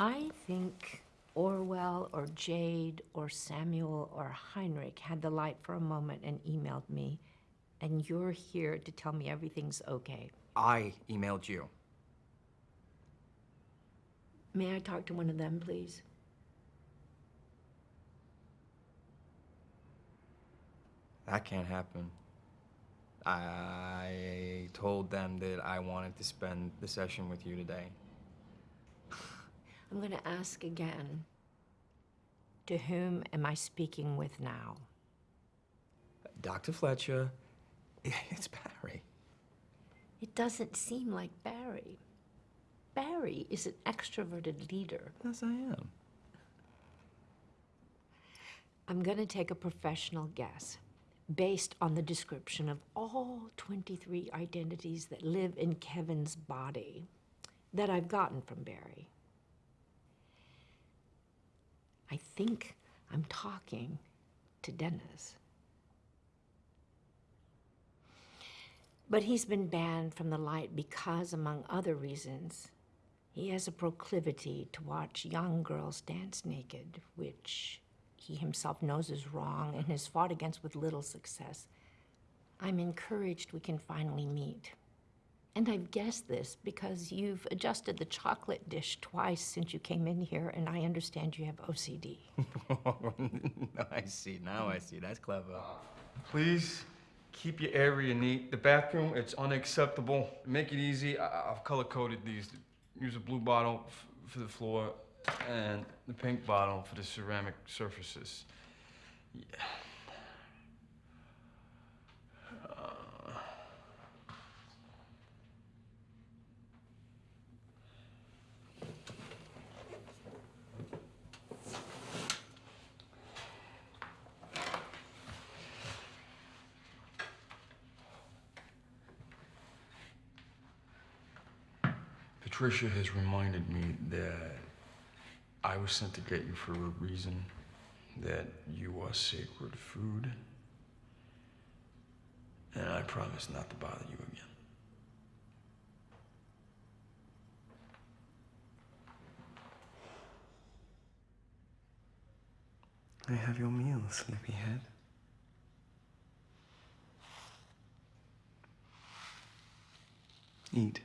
I think Orwell or Jade or Samuel or Heinrich had the light for a moment and emailed me, and you're here to tell me everything's okay. I emailed you. May I talk to one of them, please? That can't happen. I told them that I wanted to spend the session with you today. I'm going to ask again. To whom am I speaking with now? Dr. Fletcher, it's Barry. It doesn't seem like Barry. Barry is an extroverted leader. Yes, I am. I'm going to take a professional guess based on the description of all 23 identities that live in Kevin's body that I've gotten from Barry. I think I'm talking to Dennis. But he's been banned from the light because, among other reasons, he has a proclivity to watch young girls dance naked, which he himself knows is wrong and has fought against with little success. I'm encouraged we can finally meet. And I've guessed this because you've adjusted the chocolate dish twice since you came in here, and I understand you have OCD. no, I see. Now I see. That's clever. Please keep your area neat. The bathroom, it's unacceptable. Make it easy. I- I've color coded these. Use a blue bottle f- for the floor and the pink bottle for the ceramic surfaces. Yeah. Patricia has reminded me that I was sent to get you for a reason, that you are sacred food, and I promise not to bother you again. I have your meal, sleepyhead. Eat.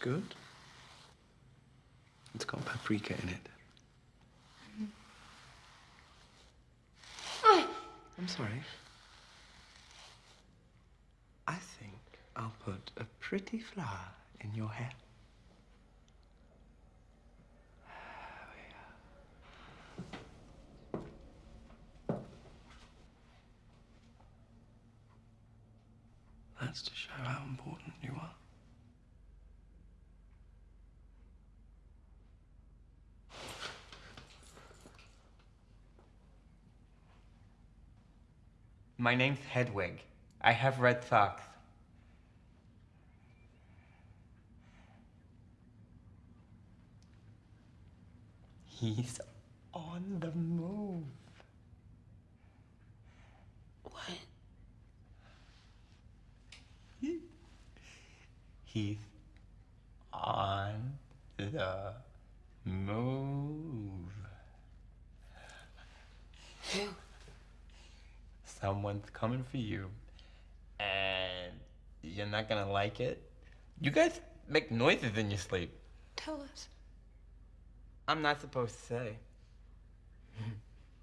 Good. It's got paprika in it. I'm sorry. I think I'll put a pretty flower in your hair. That's to show how important you are. My name's Hedwig. I have red socks. He's on the move. What? He's on the move. Who? Someone's coming for you, and you're not gonna like it. You guys make noises in your sleep. Tell us. I'm not supposed to say.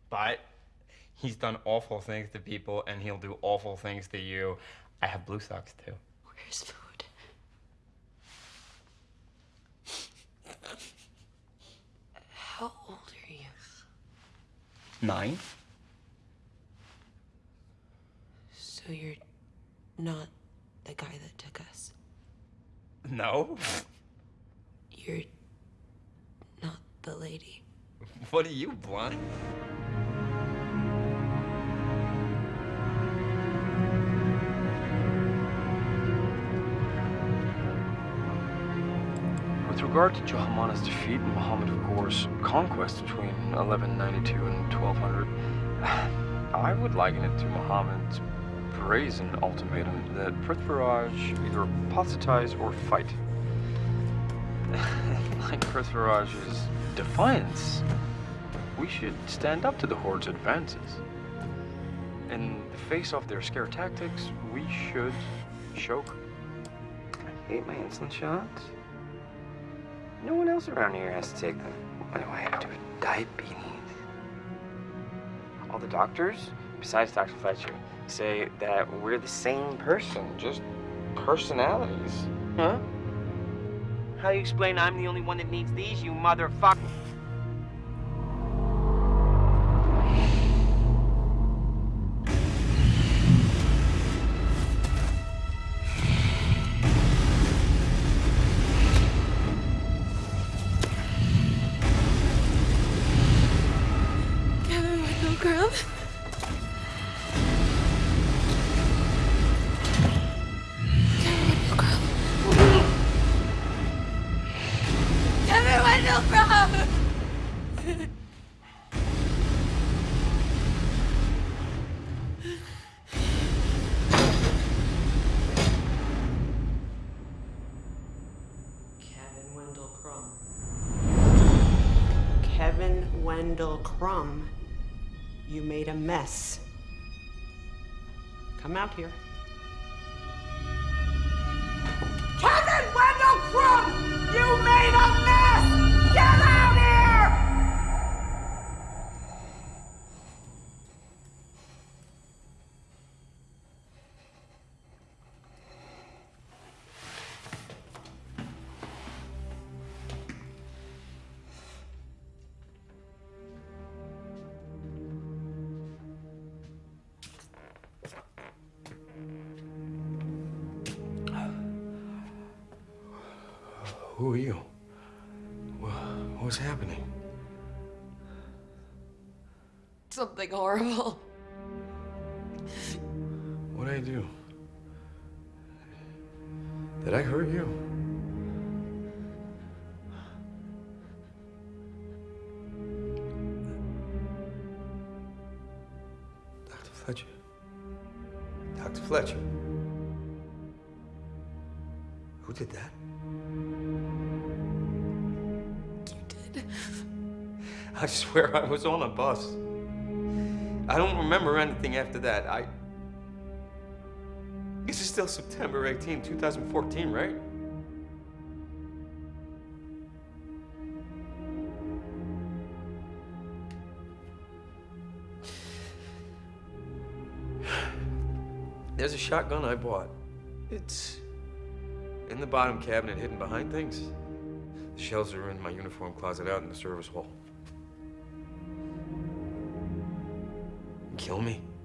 but he's done awful things to people, and he'll do awful things to you. I have blue socks too. Where's food? How old are you? Nine? So you're not the guy that took us. No. You're not the lady. What are you, blind? With regard to Chauhan's defeat and Muhammad of Ghor's conquest between 1192 and 1200, I would liken it to Muhammad's brazen ultimatum that Prithviraj either apostatize or fight. like Prithviraj's defiance, we should stand up to the Horde's advances. In the face of their scare tactics, we should choke. I hate my insulin shots. No one else around here has to take them. Why do I have to? Diabetes. All the doctors, besides Dr. Fletcher, say that we're the same person, just personalities. Huh? How do you explain I'm the only one that needs these, you motherfucker? Kevin Wendell Crumb. Kevin Wendell Crumb, you made a mess. Come out here. Kevin Wendell Crumb, you Who are you? Wha- What's happening? Something horrible. What'd I do? Did I hurt you? Dr. Fletcher. Dr. Fletcher. Who did that? I swear I was on a bus. I don't remember anything after that. I. This is still September 18, 2014, right? There's a shotgun I bought. It's in the bottom cabinet, hidden behind things. The shells are in my uniform closet out in the service hall. Kill me.